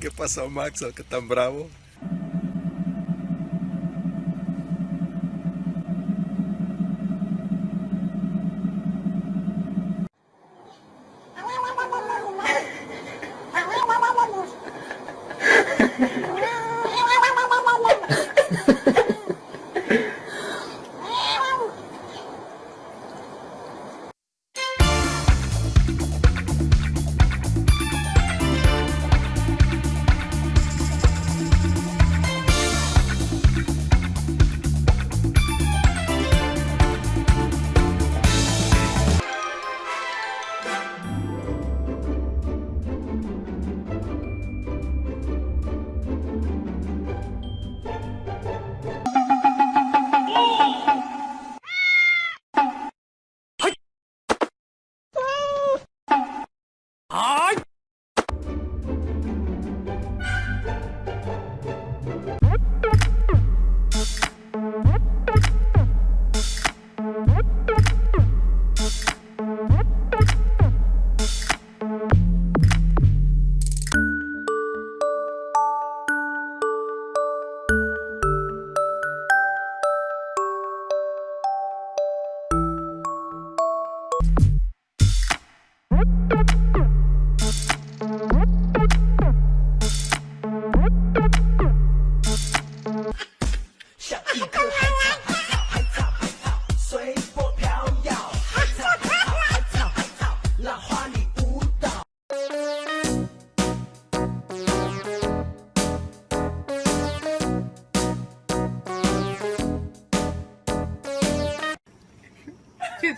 ¿Qué pasó, Max? ¿Qué tan bravo?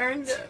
Earned it.